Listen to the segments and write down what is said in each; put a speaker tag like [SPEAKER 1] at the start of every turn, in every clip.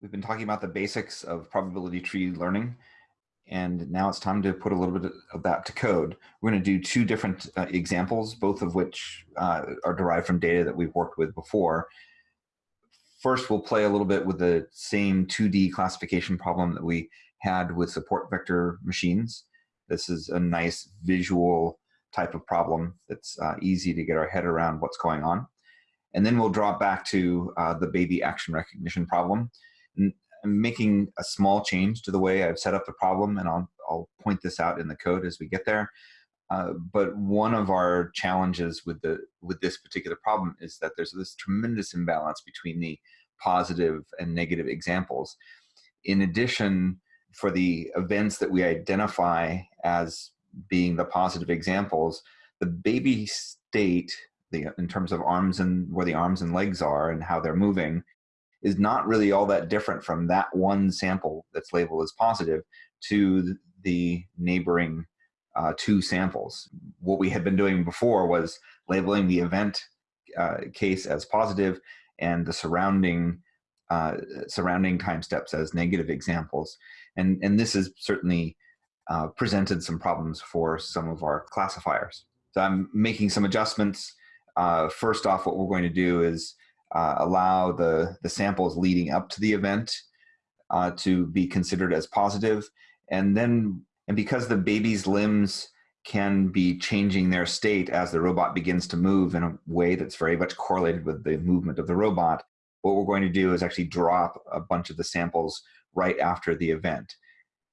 [SPEAKER 1] We've been talking about the basics of probability tree learning, and now it's time to put a little bit of that to code. We're going to do two different uh, examples, both of which uh, are derived from data that we've worked with before. First, we'll play a little bit with the same 2D classification problem that we had with support vector machines. This is a nice visual type of problem that's uh, easy to get our head around what's going on. And then we'll drop back to uh, the baby action recognition problem. Making a small change to the way I've set up the problem, and I'll, I'll point this out in the code as we get there. Uh, but one of our challenges with the with this particular problem is that there's this tremendous imbalance between the positive and negative examples. In addition, for the events that we identify as being the positive examples, the baby state, the, in terms of arms and where the arms and legs are and how they're moving, is not really all that different from that one sample that's labeled as positive to the neighboring uh, two samples. What we had been doing before was labeling the event uh, case as positive and the surrounding uh, surrounding time steps as negative examples. And, and this has certainly uh, presented some problems for some of our classifiers. So I'm making some adjustments. Uh, first off, what we're going to do is uh, allow the, the samples leading up to the event uh, to be considered as positive. And then, and because the baby's limbs can be changing their state as the robot begins to move in a way that's very much correlated with the movement of the robot, what we're going to do is actually drop a bunch of the samples right after the event.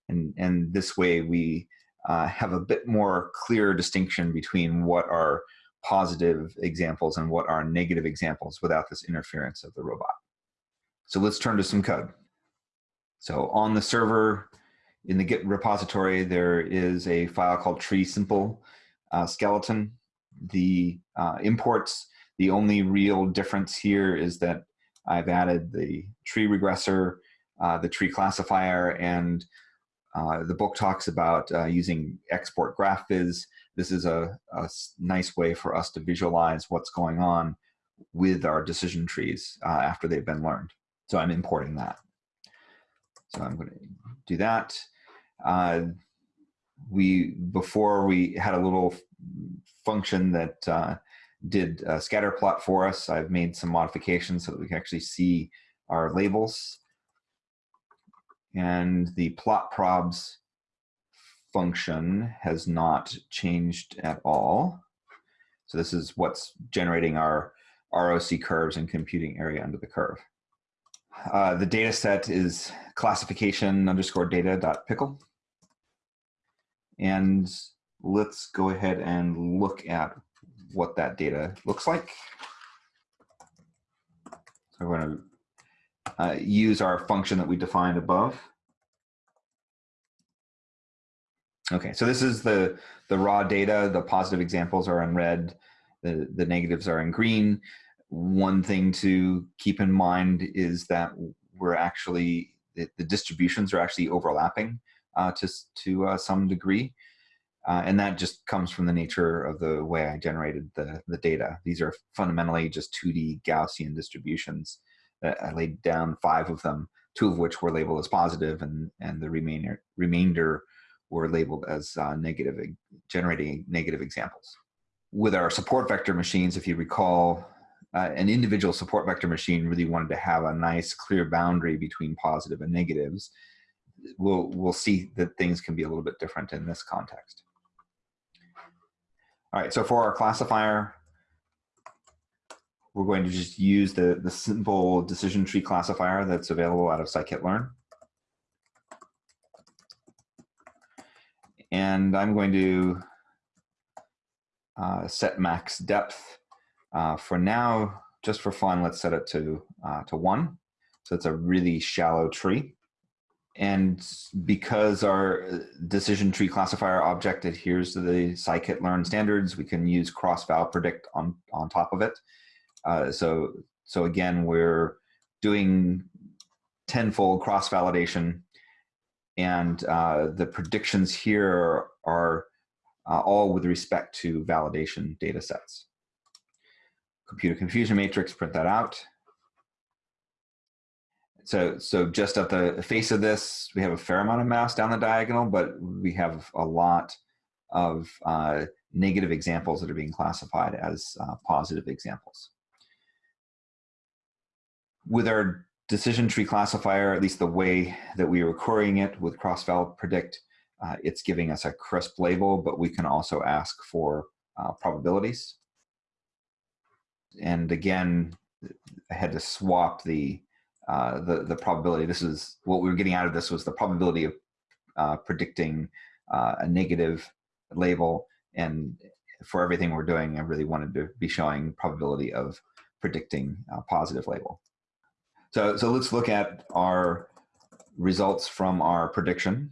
[SPEAKER 1] And, and this way we uh, have a bit more clear distinction between what are positive examples and what are negative examples without this interference of the robot. So let's turn to some code. So on the server, in the Git repository, there is a file called tree simple uh, skeleton. The uh, imports, the only real difference here is that I've added the tree regressor, uh, the tree classifier, and uh, the book talks about uh, using export GraphViz this is a, a, nice way for us to visualize what's going on with our decision trees uh, after they've been learned. So I'm importing that. So I'm going to do that. Uh, we before we had a little function that uh, did a scatter plot for us. I've made some modifications so that we can actually see our labels. And the plot probs function has not changed at all. So this is what's generating our ROC curves and computing area under the curve. Uh, the data set is classification underscore data dot pickle. And let's go ahead and look at what that data looks like. So we're going to uh, use our function that we defined above. Okay, so this is the, the raw data. The positive examples are in red. The, the negatives are in green. One thing to keep in mind is that we're actually, the, the distributions are actually overlapping uh, to, to uh, some degree. Uh, and that just comes from the nature of the way I generated the, the data. These are fundamentally just 2D Gaussian distributions. I laid down five of them, two of which were labeled as positive and, and the remainder, remainder were labeled as uh, negative, generating negative examples. With our support vector machines, if you recall, uh, an individual support vector machine really wanted to have a nice clear boundary between positive and negatives. We'll, we'll see that things can be a little bit different in this context. All right, so for our classifier, we're going to just use the, the simple decision tree classifier that's available out of scikit-learn. And I'm going to uh, set max depth. Uh, for now, just for fun, let's set it to, uh, to one. So it's a really shallow tree. And because our decision tree classifier object adheres to the scikit-learn standards, we can use cross-val predict on, on top of it. Uh, so, so again, we're doing tenfold cross-validation and uh, the predictions here are uh, all with respect to validation data sets. Computer confusion matrix, print that out. So, so just at the face of this, we have a fair amount of mass down the diagonal, but we have a lot of uh, negative examples that are being classified as uh, positive examples. With our decision tree classifier, at least the way that we are querying it with cross-val predict, uh, it's giving us a crisp label, but we can also ask for uh, probabilities. And again, I had to swap the uh, the, the probability. This is what we were getting out of this was the probability of uh, predicting uh, a negative label. And for everything we're doing, I really wanted to be showing probability of predicting a positive label. So, so let's look at our results from our prediction.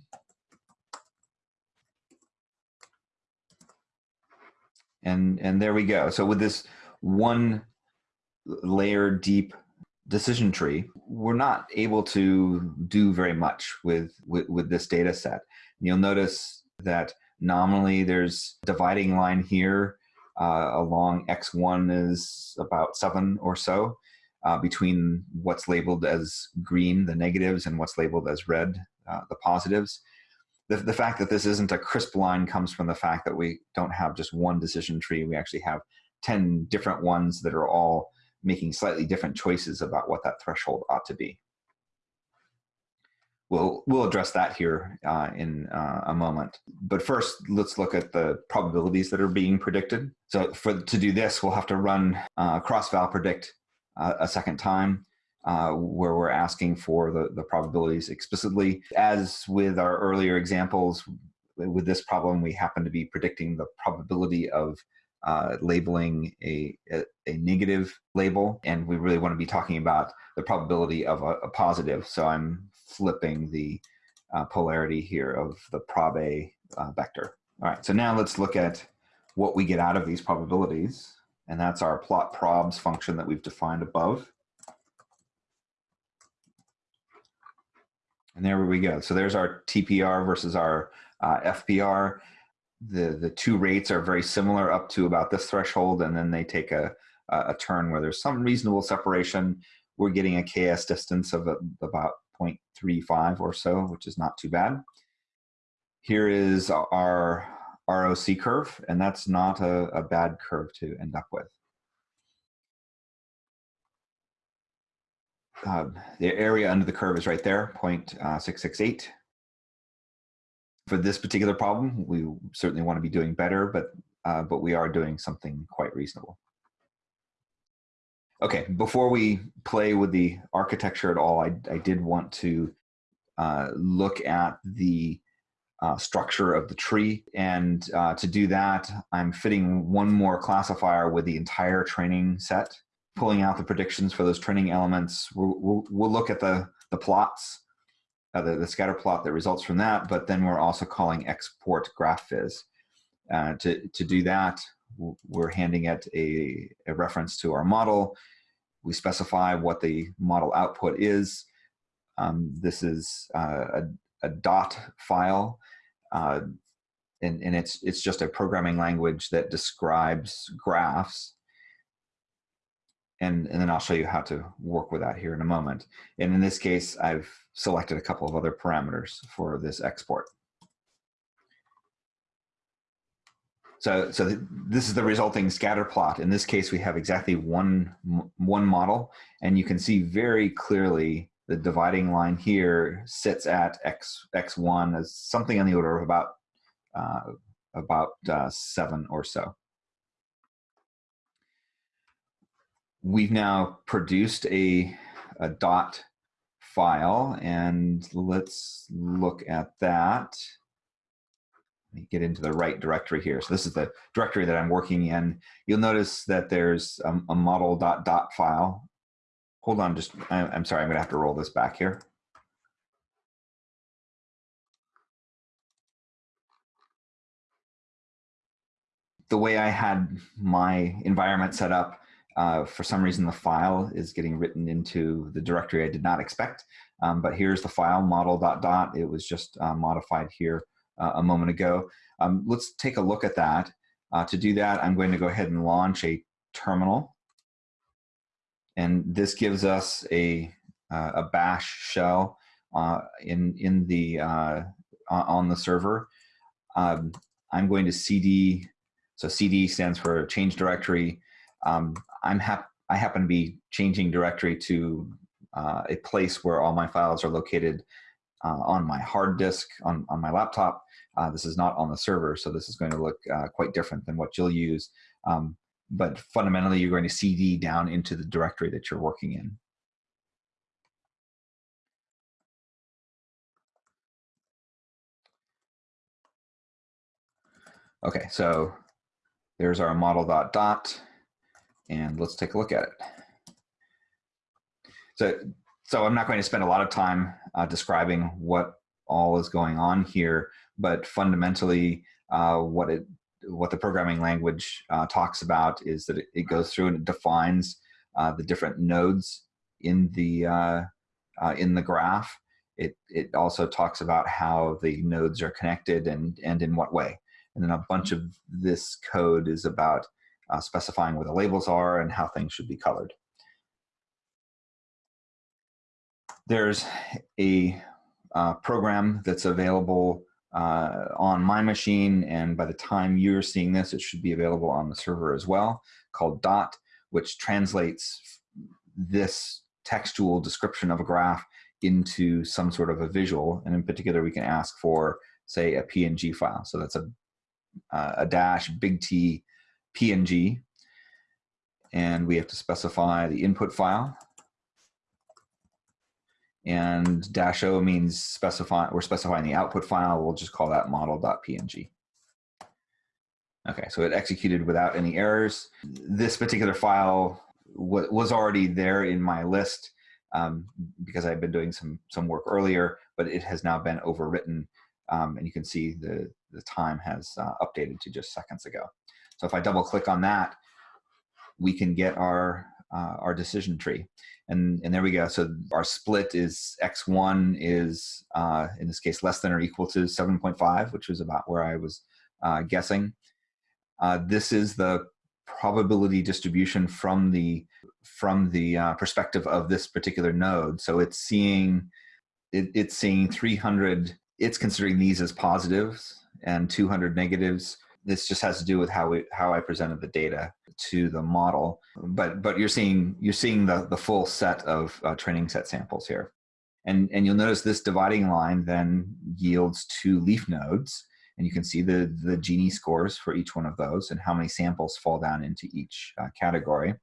[SPEAKER 1] And, and there we go. So with this one layer deep decision tree, we're not able to do very much with, with, with this data set. you'll notice that nominally there's dividing line here uh, along X1 is about seven or so uh, between what's labeled as green, the negatives, and what's labeled as red, uh, the positives. The, the fact that this isn't a crisp line comes from the fact that we don't have just one decision tree. We actually have 10 different ones that are all making slightly different choices about what that threshold ought to be. We'll, we'll address that here uh, in uh, a moment. But first, let's look at the probabilities that are being predicted. So for to do this, we'll have to run uh, cross-val predict a second time, uh, where we're asking for the, the probabilities explicitly. As with our earlier examples, with this problem, we happen to be predicting the probability of uh, labeling a, a, a, negative label, and we really want to be talking about the probability of a, a positive. So I'm flipping the uh, polarity here of the prob A uh, vector. All right, so now let's look at what we get out of these probabilities, and that's our plot probs function that we've defined above. And there we go. So there's our TPR versus our uh, FPR the the two rates are very similar up to about this threshold, and then they take a a turn where there's some reasonable separation. We're getting a KS distance of about 0.35 or so, which is not too bad. Here is our ROC curve, and that's not a, a bad curve to end up with. Uh, the area under the curve is right there, uh, 0.668 for this particular problem, we certainly want to be doing better, but, uh, but we are doing something quite reasonable. Okay, before we play with the architecture at all, I, I did want to uh, look at the uh, structure of the tree. And uh, to do that, I'm fitting one more classifier with the entire training set, pulling out the predictions for those training elements. We'll, we'll, we'll look at the, the plots uh, the, the scatter plot that results from that, but then we're also calling export graphviz. Uh, to, to do that, we're handing it a, a reference to our model. We specify what the model output is. Um, this is uh, a, a, dot file, uh, and, and it's, it's just a programming language that describes graphs and, and then I'll show you how to work with that here in a moment. And in this case, I've selected a couple of other parameters for this export. So, so th this is the resulting scatter plot. In this case, we have exactly one, one model, and you can see very clearly the dividing line here sits at x, x1 as something on the order of about, uh, about uh, seven or so. we've now produced a, a dot file and let's look at that. Let me get into the right directory here. So this is the directory that I'm working in. You'll notice that there's a, a model dot dot file. Hold on, just, I'm sorry, I'm gonna have to roll this back here. The way I had my environment set up, uh, for some reason, the file is getting written into the directory I did not expect. Um, but here's the file model dot dot. It was just uh, modified here uh, a moment ago. Um, let's take a look at that. Uh, to do that, I'm going to go ahead and launch a terminal. And this gives us a, uh, a bash shell uh, in, in the, uh, on the server. Um, I'm going to cd, so cd stands for change directory. Um, I'm hap I happen to be changing directory to uh, a place where all my files are located uh, on my hard disk on, on my laptop. Uh, this is not on the server, so this is going to look quite different than what you'll use. Um, but fundamentally, you're going to CD down into the directory that you're working in. Okay, so there's our model dot dot, and let's take a look at it. So, so I'm not going to spend a lot of time uh, describing what all is going on here, but fundamentally, uh, what it what the programming language uh, talks about is that it, it, goes through and it defines uh, the different nodes in the uh, uh, in the graph. It it also talks about how the nodes are connected and and in what way. And then a bunch of this code is about specifying where the labels are and how things should be colored. There's a uh, program that's available uh, on my machine, and by the time you're seeing this, it should be available on the server as well, called DOT, which translates this textual description of a graph into some sort of a visual. And in particular, we can ask for, say, a PNG file. So that's a, uh, a dash big T PNG. And we have to specify the input file and dash O means specify, we're specifying the output file. We'll just call that model.png. Okay, so it executed without any errors. This particular file was already there in my list um, because I've been doing some, some work earlier, but it has now been overwritten. Um, and you can see the, the time has uh, updated to just seconds ago. So if I double click on that, we can get our, uh, our decision tree. And and there we go. So our split is x1 is uh, in this case less than or equal to 7.5 which was about where i was uh, guessing. Uh, this is the probability distribution from the from the uh, perspective of this particular node. So it's seeing it, it's seeing 300 it's considering these as positives and 200 negatives this just has to do with how we how I presented the data to the model. But but you're seeing you're seeing the the full set of uh, training set samples here, and and you'll notice this dividing line then yields two leaf nodes, and you can see the the Gini scores for each one of those and how many samples fall down into each uh, category.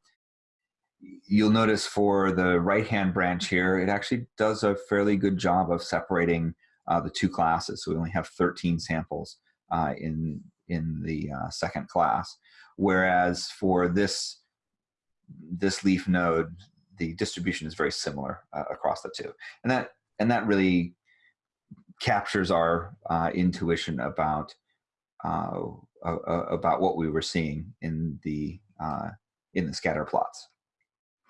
[SPEAKER 1] You'll notice for the right hand branch here, it actually does a fairly good job of separating uh, the two classes. So we only have 13 samples uh, in in the uh, second class. Whereas for this, this leaf node, the distribution is very similar uh, across the two. And that, and that really captures our uh, intuition about, uh, about what we were seeing in the, uh, in the scatter plots.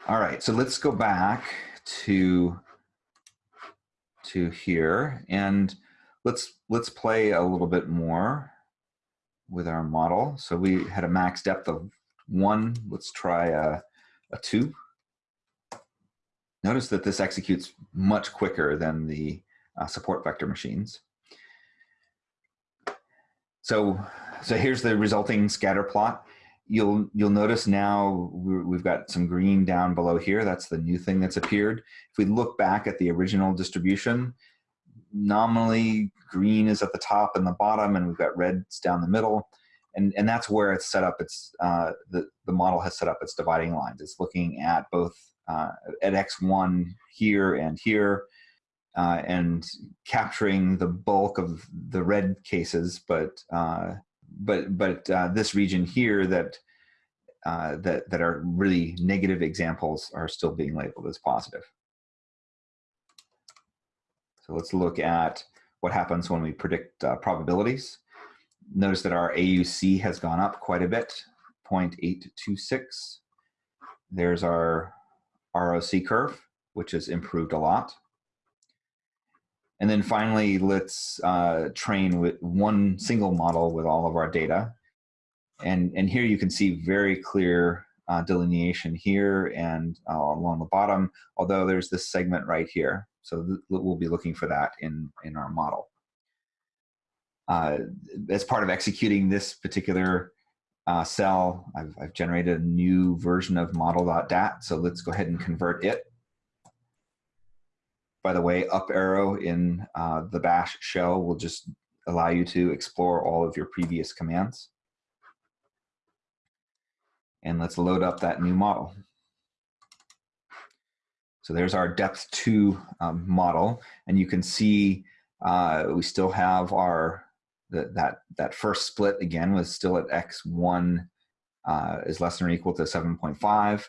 [SPEAKER 1] All right, so let's go back to, to here and let's, let's play a little bit more with our model. So we had a max depth of one. Let's try a, a two. Notice that this executes much quicker than the uh, support vector machines. So, so here's the resulting scatter plot. You'll, you'll notice now we've got some green down below here. That's the new thing that's appeared. If we look back at the original distribution, nominally green is at the top and the bottom and we've got reds down the middle. And and that's where it's set up. It's uh, the the model has set up its dividing lines. It's looking at both uh, at x1 here and here uh, and capturing the bulk of the red cases. But uh, but but uh, this region here that uh, that that are really negative examples are still being labeled as positive so let's look at what happens when we predict uh, probabilities. Notice that our AUC has gone up quite a bit, 0.826. There's our ROC curve, which has improved a lot. And then finally, let's uh, train with one single model with all of our data. And, and here you can see very clear uh, delineation here and uh, along the bottom, although there's this segment right here. So we'll be looking for that in, in our model. Uh, as part of executing this particular uh, cell, I've, I've generated a new version of model.dot. So let's go ahead and convert it. By the way, up arrow in uh, the bash shell will just allow you to explore all of your previous commands. And let's load up that new model. So there's our depth two um, model. And you can see uh, we still have our, that, that first split again was still at x1 uh, is less than or equal to 7.5.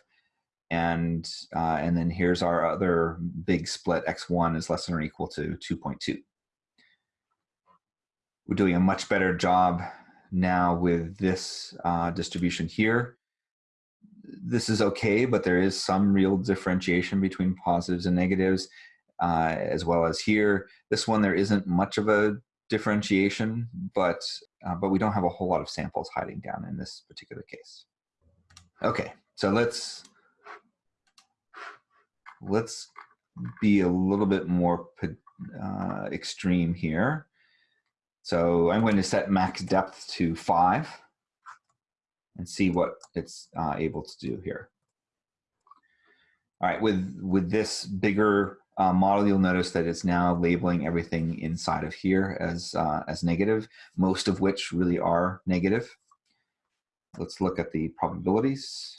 [SPEAKER 1] And, uh, and then here's our other big split, x1 is less than or equal to 2.2. We're doing a much better job now with this uh, distribution here this is okay, but there is some real differentiation between positives and negatives, uh, as well as here. This one, there isn't much of a differentiation, but, uh, but we don't have a whole lot of samples hiding down in this particular case. Okay, so let's, let's be a little bit more uh, extreme here. So I'm going to set max depth to five and see what it's uh, able to do here. All right, with, with this bigger uh, model, you'll notice that it's now labeling everything inside of here as, uh, as negative, most of which really are negative. Let's look at the probabilities.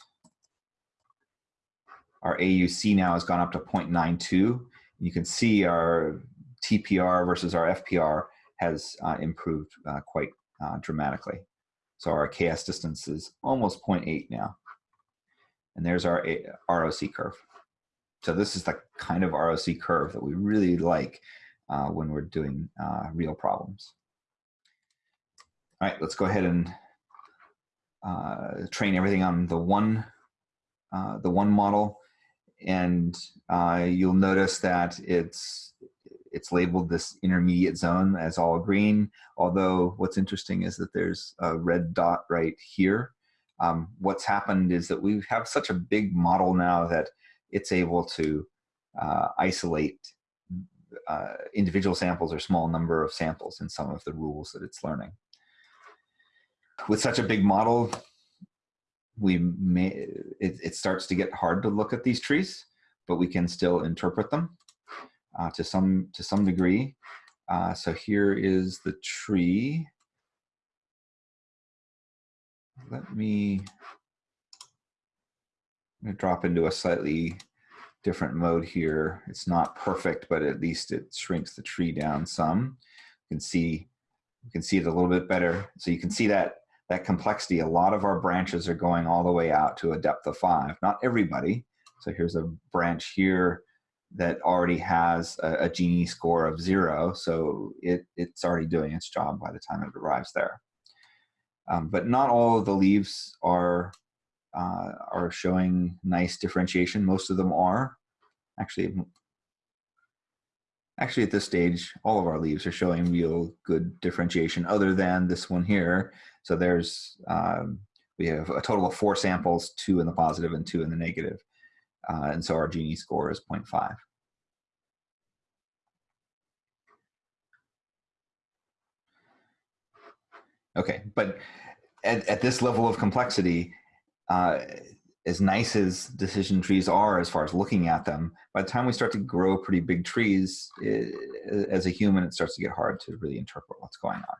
[SPEAKER 1] Our AUC now has gone up to 0.92. You can see our TPR versus our FPR has uh, improved uh, quite uh, dramatically. So our KS distance is almost 0.8 now. And there's our ROC curve. So this is the kind of ROC curve that we really like uh, when we're doing uh, real problems. All right, let's go ahead and uh, train everything on the one, uh, the one model. And uh, you'll notice that it's it's labeled this intermediate zone as all green, although what's interesting is that there's a red dot right here. Um, what's happened is that we have such a big model now that it's able to uh, isolate uh, individual samples or small number of samples in some of the rules that it's learning. With such a big model, we may it, it starts to get hard to look at these trees, but we can still interpret them uh, to some to some degree. Uh, so here is the tree. Let me drop into a slightly different mode here. It's not perfect, but at least it shrinks the tree down some. You can see you can see it a little bit better. So you can see that that complexity. A lot of our branches are going all the way out to a depth of five. Not everybody. So here's a branch here that already has a, a Gini score of zero, so it, it's already doing its job by the time it arrives there. Um, but not all of the leaves are uh, are showing nice differentiation. Most of them are. Actually, actually at this stage, all of our leaves are showing real good differentiation other than this one here. So there's, um, we have a total of four samples, two in the positive and two in the negative. Uh, and so our Gini score is 0.5. Okay, but at, at this level of complexity, uh, as nice as decision trees are as far as looking at them, by the time we start to grow pretty big trees, it, as a human, it starts to get hard to really interpret what's going on.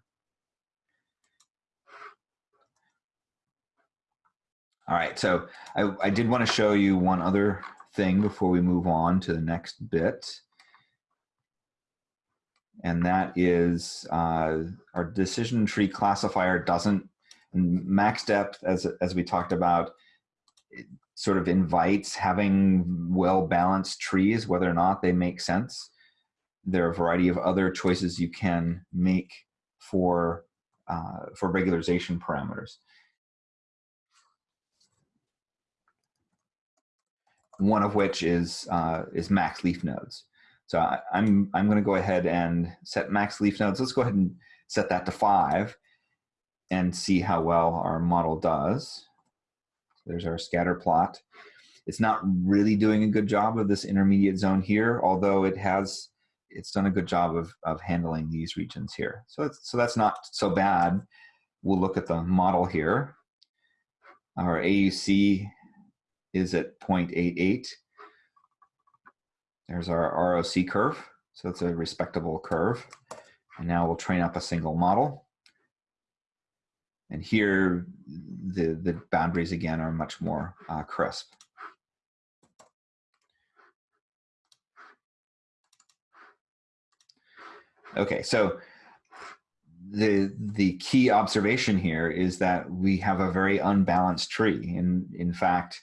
[SPEAKER 1] All right, so I, I did want to show you one other thing before we move on to the next bit. And that is uh, our decision tree classifier doesn't, max depth, as, as we talked about, sort of invites having well-balanced trees, whether or not they make sense. There are a variety of other choices you can make for, uh, for regularization parameters. One of which is uh, is max leaf nodes. So I, am I'm, I'm going to go ahead and set max leaf nodes. Let's go ahead and set that to five and see how well our model does. There's our scatter plot. It's not really doing a good job of this intermediate zone here, although it has, it's done a good job of, of handling these regions here. So, so that's not so bad. We'll look at the model here. Our AUC is at 0.88. There's our ROC curve. So it's a respectable curve. And now we'll train up a single model. And here, the, the boundaries again are much more uh, crisp. Okay, so the the key observation here is that we have a very unbalanced tree. In in fact,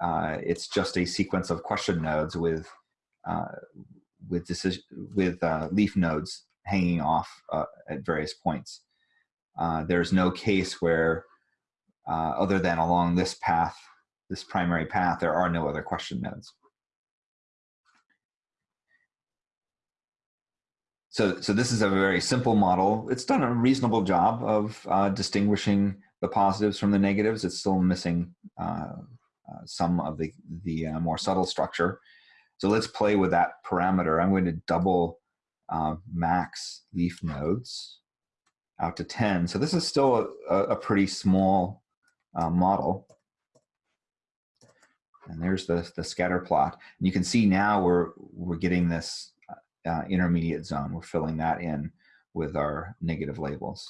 [SPEAKER 1] uh, it's just a sequence of question nodes with uh, with decision with uh, leaf nodes hanging off uh, at various points. Uh, there's no case where, uh, other than along this path, this primary path, there are no other question nodes. So, so this is a very simple model. It's done a reasonable job of distinguishing the positives from the negatives. It's still missing uh, some of the, the uh, more subtle structure. So let's play with that parameter. I'm going to double uh, max leaf nodes out to 10. So this is still a, a pretty small uh, model. And there's the, the scatter plot. And you can see now we're, we're getting this uh, intermediate zone. We're filling that in with our negative labels.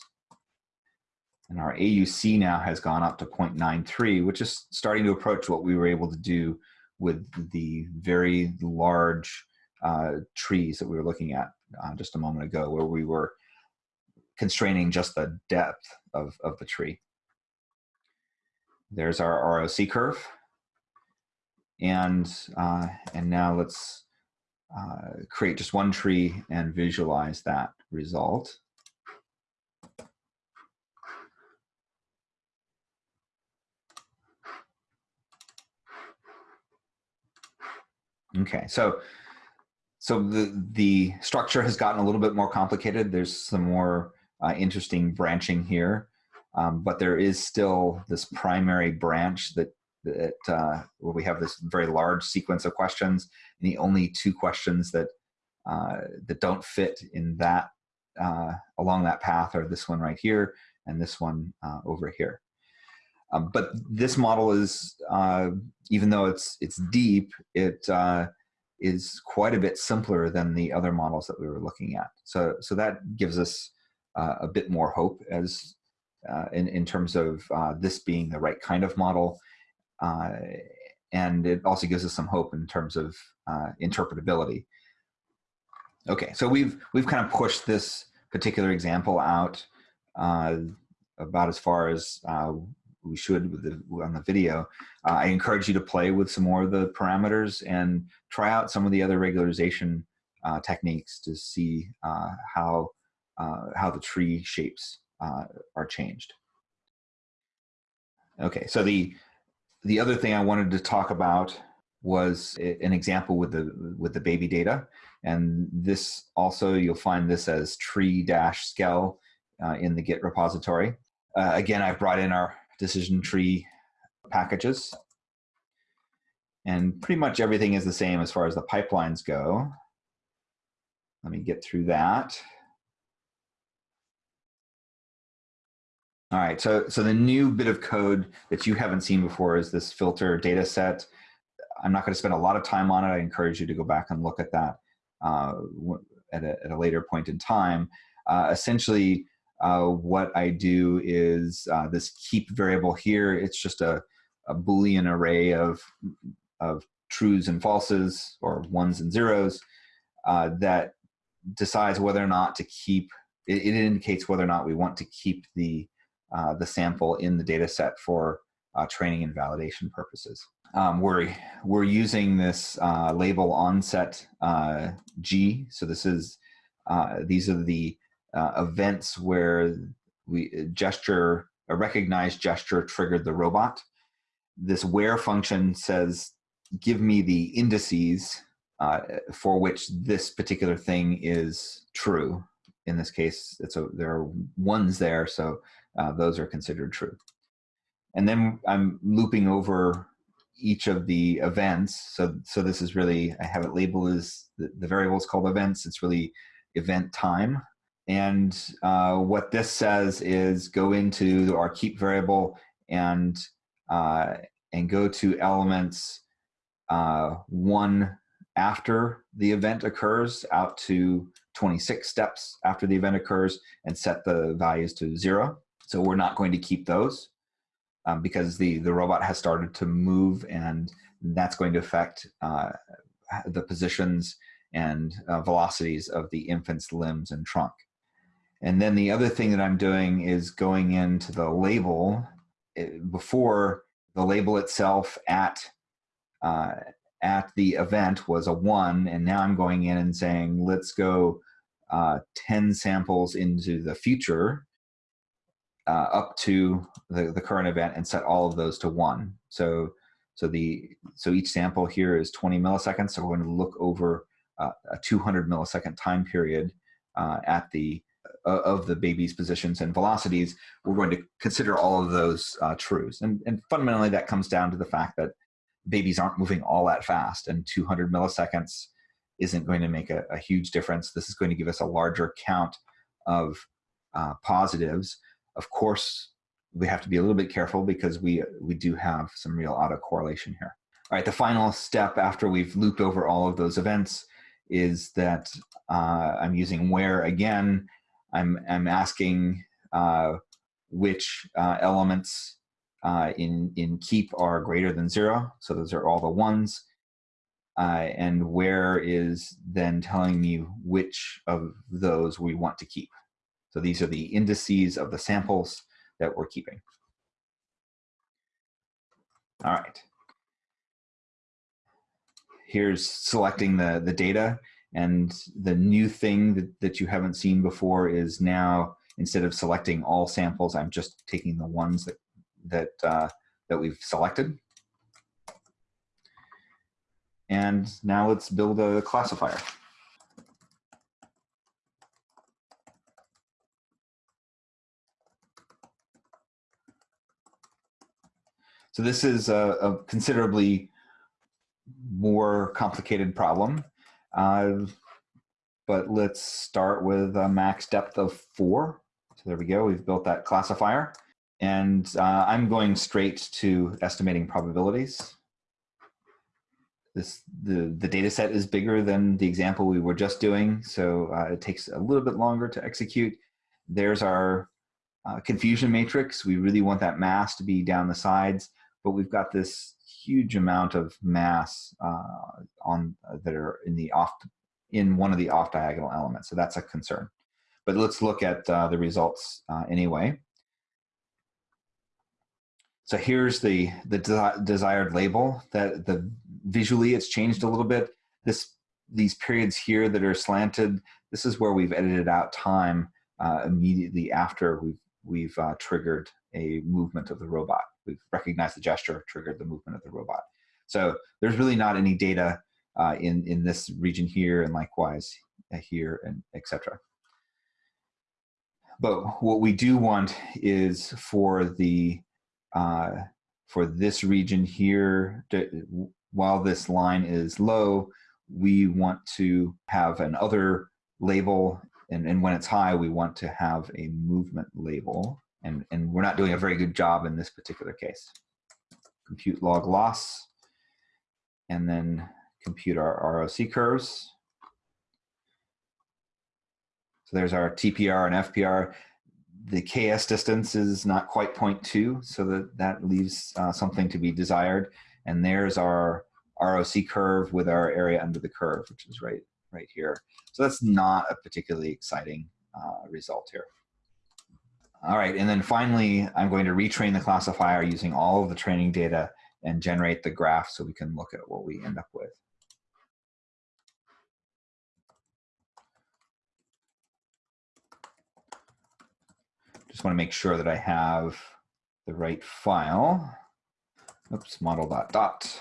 [SPEAKER 1] And our AUC now has gone up to 0.93, which is starting to approach what we were able to do with the very large uh, trees that we were looking at uh, just a moment ago, where we were constraining just the depth of, of the tree. There's our ROC curve. And, uh, and now let's uh, create just one tree and visualize that result. Okay, so so the the structure has gotten a little bit more complicated. There's some more uh, interesting branching here, um, but there is still this primary branch that that uh, where we have this very large sequence of questions, and the only two questions that uh, that don't fit in that uh, along that path are this one right here and this one uh, over here. Um, but this model is, uh, even though it's it's deep, it uh, is quite a bit simpler than the other models that we were looking at. So so that gives us a bit more hope as in in terms of this being the right kind of model uh, and it also gives us some hope in terms of uh, interpretability. Okay, so we've we've kind of pushed this particular example out uh, about as far as uh, we should with the, on the video. Uh, I encourage you to play with some more of the parameters and try out some of the other regularization uh, techniques to see how how the tree shapes are changed. Okay, so the the other thing I wanted to talk about was an example with the with the baby data, and this also you'll find this as tree dash skell uh, in the Git repository. Uh, again, I've brought in our decision tree packages, and pretty much everything is the same as far as the pipelines go. Let me get through that. All right, so, so the new bit of code that you haven't seen before is this filter data set. I'm not gonna spend a lot of time on it. I encourage you to go back and look at that uh, at, a, at a later point in time. Uh, essentially, uh, what I do is uh, this keep variable here. It's just a, a Boolean array of, of trues and falses or ones and zeros uh, that decides whether or not to keep, it, it indicates whether or not we want to keep the uh, the sample in the data set for uh, training and validation purposes. Um, we're, we're using this label onset G. So this is, these are the events where we gesture, a recognized gesture triggered the robot. This where function says, give me the indices uh, for which this particular thing is true. In this case, it's a, there are ones there, so uh, those are considered true. And then I'm looping over each of the events. So, so this is really, I have it labeled as the, the variable is called events. It's really event time. And uh, what this says is go into our keep variable and, uh, and go to elements uh, one after the event occurs out to 26 steps after the event occurs and set the values to zero. So we're not going to keep those um, because the, the robot has started to move and that's going to affect uh, the positions and uh, velocities of the infant's limbs and trunk. And then the other thing that I'm doing is going into the label eh, before the label itself at uh, at the event was a one, and now I'm going in and saying, let's go uh, 10 samples into the future uh, up to the, the current event and set all of those to one. So, so the so each sample here is 20 milliseconds. So we're going to look over uh, a 200 millisecond time period uh, at the uh, of the baby's positions and velocities. We're going to consider all of those uh, trues, and and fundamentally that comes down to the fact that babies aren't moving all that fast, and 200 milliseconds isn't going to make a, a huge difference. This is going to give us a larger count of uh, positives. Of course, we have to be a little bit careful because we, we do have some real autocorrelation here. All right, the final step after we've looped over all of those events is that uh, I'm using where again. I'm, I'm asking uh, which uh, elements uh, in, in keep are greater than zero. So those are all the ones uh, and where is then telling me which of those we want to keep. So these are the indices of the samples that we're keeping. All right. Here's selecting the, the data and the new thing that, that you haven't seen before is now instead of selecting all samples, I'm just taking the ones that, that, uh, that we've selected and now let's build a classifier. So this is a, a considerably more complicated problem. Uh, but let's start with a max depth of four. So there we go, we've built that classifier. And uh, I'm going straight to estimating probabilities this the the data set is bigger than the example we were just doing, so uh, it takes a little bit longer to execute. There's our uh, confusion matrix. We really want that mass to be down the sides, but we've got this huge amount of mass uh, on uh, that are in the off in one of the off diagonal elements. So that's a concern. But let's look at uh, the results uh, anyway. So here's the, the de desired label that the visually it's changed a little bit. This These periods here that are slanted, this is where we've edited out time uh, immediately after we've, we've uh, triggered a movement of the robot. We've recognized the gesture, triggered the movement of the robot. So there's really not any data uh, in, in this region here and likewise uh, here and etc. But what we do want is for the uh, for this region here, to, while this line is low, we want to have an other label, and, and when it's high, we want to have a movement label. And, and we're not doing a very good job in this particular case. Compute log loss, and then compute our ROC curves. So there's our TPR and FPR the KS distance is not quite 0.2, so that, that leaves uh, something to be desired. And there's our ROC curve with our area under the curve, which is right, right here. So that's not a particularly exciting uh, result here. All right, and then finally, I'm going to retrain the classifier using all of the training data and generate the graph so we can look at what we end up with. just want to make sure that I have the right file. Oops, model dot dot.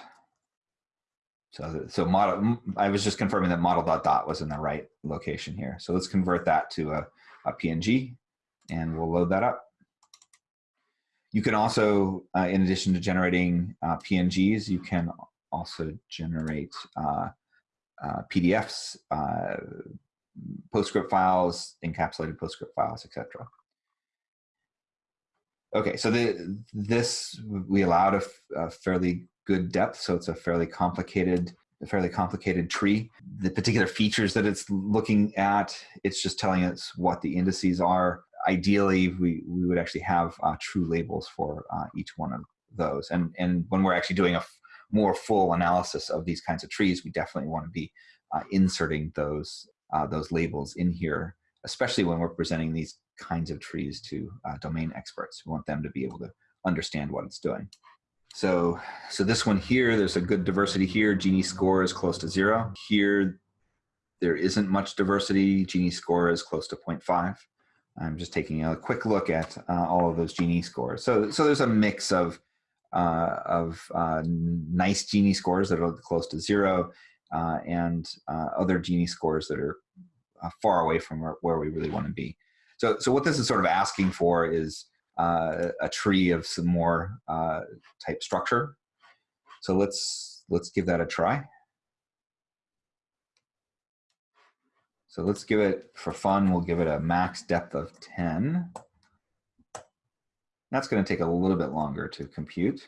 [SPEAKER 1] So, so model, I was just confirming that model dot dot was in the right location here. So let's convert that to a, a PNG and we'll load that up. You can also, uh, in addition to generating uh, PNGs, you can also generate uh, uh PDFs, uh, PostScript files, encapsulated PostScript files, etc. Okay, so the, this, we allowed a, a fairly good depth, so it's a fairly complicated a fairly complicated tree. The particular features that it's looking at, it's just telling us what the indices are. Ideally, we, we would actually have uh, true labels for uh, each one of those. And, and when we're actually doing a more full analysis of these kinds of trees, we definitely want to be uh, inserting those, uh, those labels in here, especially when we're presenting these kinds of trees to uh, domain experts. We want them to be able to understand what it's doing. So, so this one here, there's a good diversity here. Gini score is close to zero. Here, there isn't much diversity. Gini score is close to 0.5. I'm just taking a quick look at uh, all of those Gini scores. So, so there's a mix of uh, of uh, nice Gini scores that are close to zero, uh, and uh, other Gini scores that are uh, far away from where, where we really want to be. So, so what this is sort of asking for is a tree of some more type structure. So let's let's give that a try. So let's give it, for fun, we'll give it a max depth of 10. That's going to take a little bit longer to compute.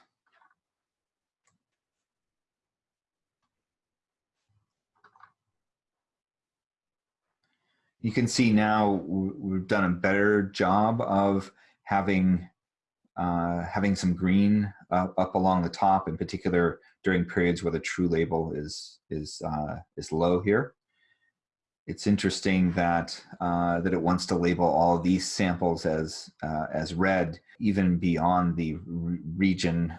[SPEAKER 1] You can see now we've done a better job of having uh, having some green uh, up along the top, in particular during periods where the true label is is uh, is low here. It's interesting that uh, that it wants to label all these samples as uh, as red, even beyond the re region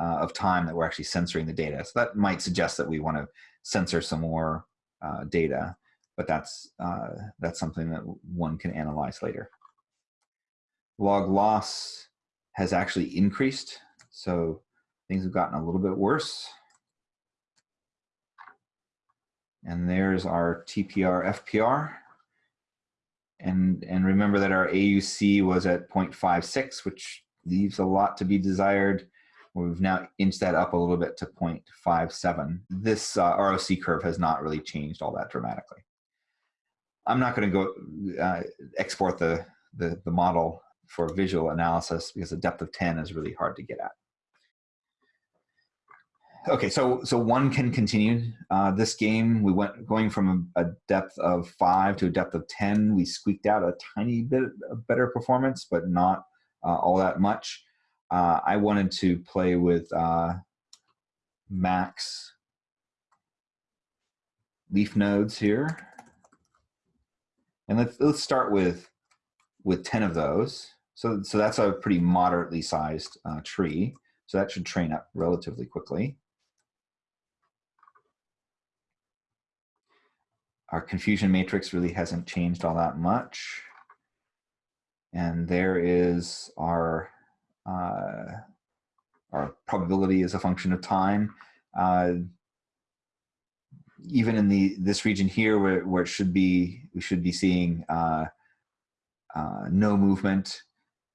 [SPEAKER 1] uh, of time that we're actually censoring the data. So that might suggest that we want to censor some more data, but that's that's something that one can analyze later log loss has actually increased. So things have gotten a little bit worse. And there's our TPR FPR. And, and remember that our AUC was at 0.56, which leaves a lot to be desired. We've now inched that up a little bit to 0.57. This uh, ROC curve has not really changed all that dramatically. I'm not going to go uh, export the, the, the model for visual analysis because the depth of 10 is really hard to get at. Okay, so so one can continue. Uh, this game, we went going from a, a, depth of five to a depth of 10. We squeaked out a tiny bit of better performance, but not uh, all that much. Uh, I wanted to play with uh, max leaf nodes here. And let's, let's start with, with 10 of those. So, so that's a pretty moderately sized uh, tree. So that should train up relatively quickly. Our confusion matrix really hasn't changed all that much. And there is our, uh, our probability as a function of time. Uh, even in the this region here where, where it should be, we should be seeing uh, uh no movement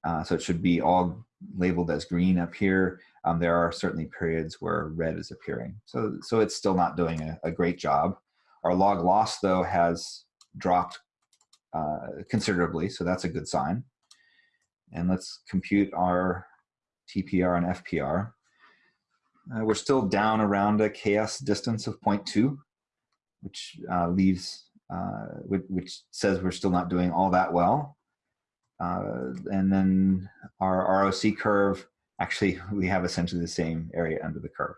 [SPEAKER 1] uh, so it should be all labeled as green up here. Um, there are certainly periods where red is appearing. So, so it's still not doing a, a great job. Our log loss though has dropped uh, considerably, so that's a good sign. And let's compute our TPR and FPR. Uh, we're still down around a KS distance of 0.2, which uh, leaves, uh, which, says we're still not doing all that well. Uh, and then our ROC curve, actually, we have essentially the same area under the curve.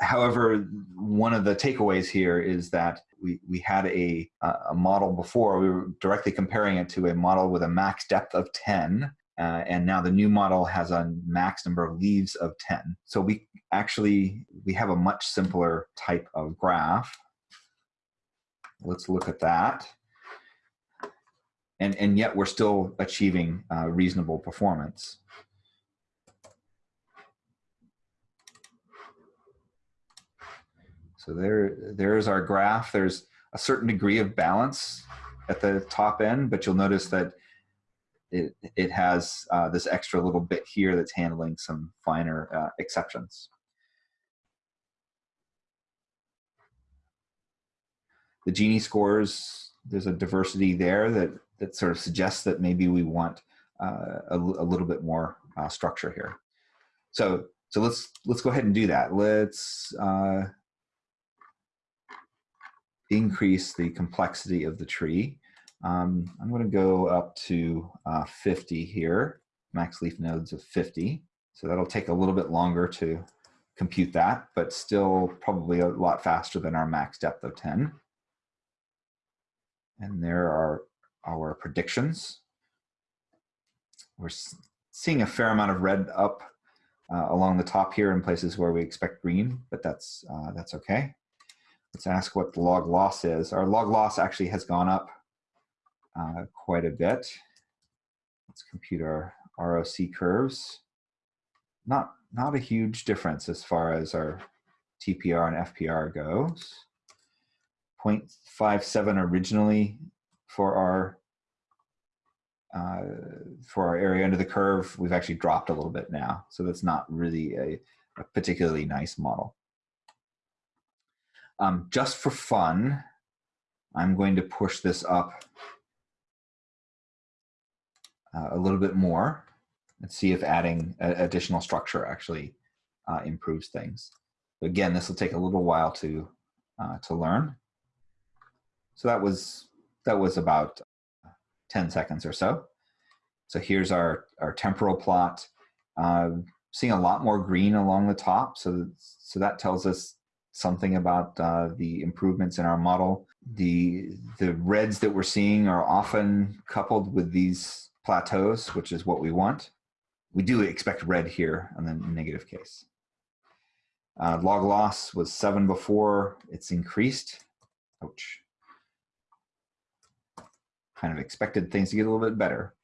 [SPEAKER 1] However, one of the takeaways here is that we, we had a, a model before, we were directly comparing it to a model with a max depth of 10, uh, and now the new model has a max number of leaves of 10. So we actually, we have a much simpler type of graph. Let's look at that and, and yet we're still achieving uh, reasonable performance. So there, there's our graph. There's a certain degree of balance at the top end, but you'll notice that it, it has uh, this extra little bit here that's handling some finer uh, exceptions. The Gini scores, there's a diversity there that, that sort of suggests that maybe we want uh, a, a, little bit more uh, structure here. So, so let's, let's go ahead and do that. Let's uh, increase the complexity of the tree. Um, I'm going to go up to uh, 50 here, max leaf nodes of 50. So that'll take a little bit longer to compute that, but still probably a lot faster than our max depth of 10. And there are our predictions. We're seeing a fair amount of red up uh, along the top here in places where we expect green, but that's, uh, that's okay. Let's ask what the log loss is. Our log loss actually has gone up uh, quite a bit. Let's compute our ROC curves. Not, not a huge difference as far as our TPR and FPR goes. 0.57 originally for our uh, for our area under the curve, we've actually dropped a little bit now. So that's not really a, a particularly nice model. Um, just for fun, I'm going to push this up uh, a little bit more and see if adding additional structure actually uh, improves things. But again, this will take a little while to uh, to learn. So that was that was about 10 seconds or so. So here's our, our temporal plot. Uh, seeing a lot more green along the top. So, so that tells us something about uh, the improvements in our model. The, the reds that we're seeing are often coupled with these plateaus, which is what we want. We do expect red here on the negative case. Uh, log loss was seven before, it's increased. Ouch. Kind of expected things to get a little bit better.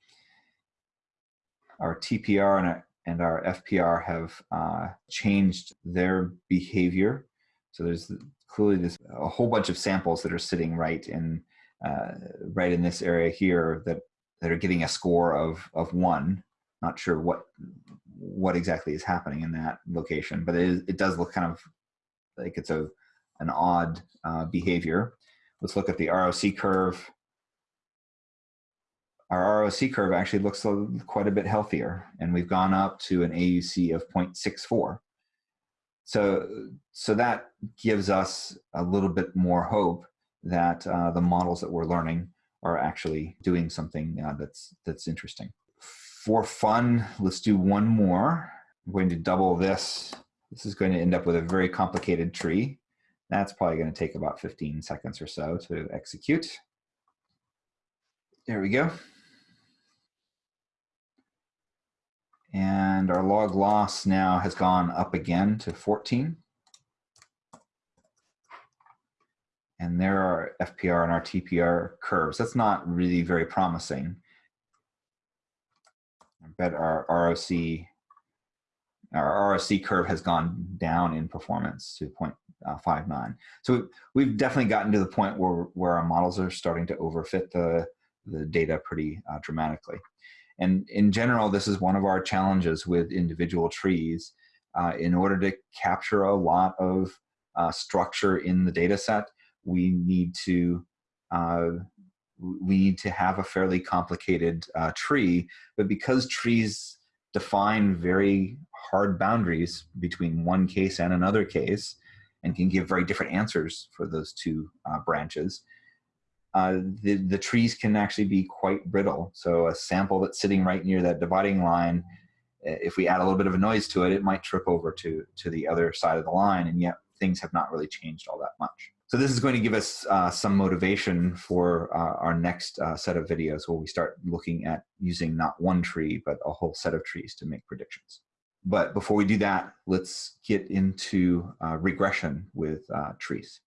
[SPEAKER 1] Our TPR and our, and our FPR have uh, changed their behavior. So there's clearly this a whole bunch of samples that are sitting right in uh, right in this area here that that are getting a score of of one. Not sure what what exactly is happening in that location, but it, is, it does look kind of like it's a an odd uh, behavior. Let's look at the ROC curve. Our ROC curve actually looks quite a bit healthier, and we've gone up to an AUC of 0.64. So, so that gives us a little bit more hope that uh, the models that we're learning are actually doing something uh, that's that's interesting. For fun, let's do one more. I'm going to double this. This is going to end up with a very complicated tree. That's probably going to take about 15 seconds or so to execute. There we go. And our log loss now has gone up again to 14. And there are FPR and our TPR curves. That's not really very promising. I bet our ROC, our ROC curve has gone down in performance to 0.59. So we've definitely gotten to the point where, where our models are starting to overfit the, the data pretty uh, dramatically. And in general, this is one of our challenges with individual trees. Uh, in order to capture a lot of uh, structure in the data set, we need to uh, we need to have a fairly complicated uh, tree. But because trees define very hard boundaries between one case and another case, and can give very different answers for those two uh, branches, uh, the, the trees can actually be quite brittle. So a sample that's sitting right near that dividing line, eh, if we add a little bit of a noise to it, it might trip over to, to the other side of the line, and yet things have not really changed all that much. So this is going to give us uh, some motivation for uh, our next uh, set of videos where we start looking at using not one tree, but a whole set of trees to make predictions. But before we do that, let's get into uh, regression with uh, trees.